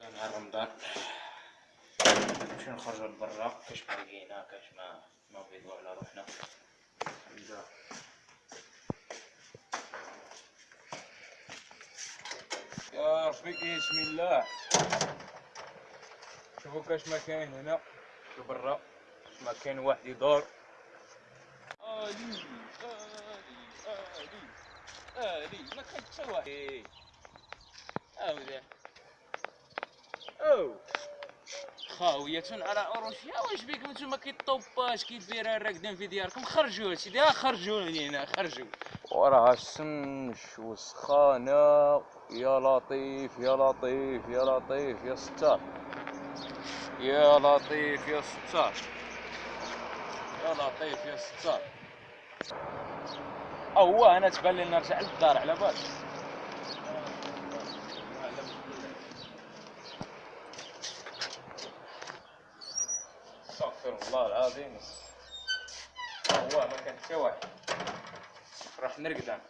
نهار رمضان. نمشيو نخرجو لبرا؟ كاش ما لقينا كاش ما نوضيو على روحنا. نبدا يا ربي بسم الله. شوفوا كاش ما كاين هنا. لبرا كاش ما كاين واحد يدور. آلي آلي آلي آلي. ما كاين حتى واحد. هاودا أو خاوية على أوروشيا واش بيكم نتوما كيطوباش كيدير راكدين في دياركم خرجوا سيدي ها خرجوا لينا خرجوا وراها الشمس وسخانة يا لطيف يا لطيف يا لطيف يا ستار يا لطيف يا ستار يا لطيف يا ستار هو أنا تبان لي نرجع للدار على بالك استغفر الله العظيم. هو ما كان حتى واحد. راح نرقد أنا.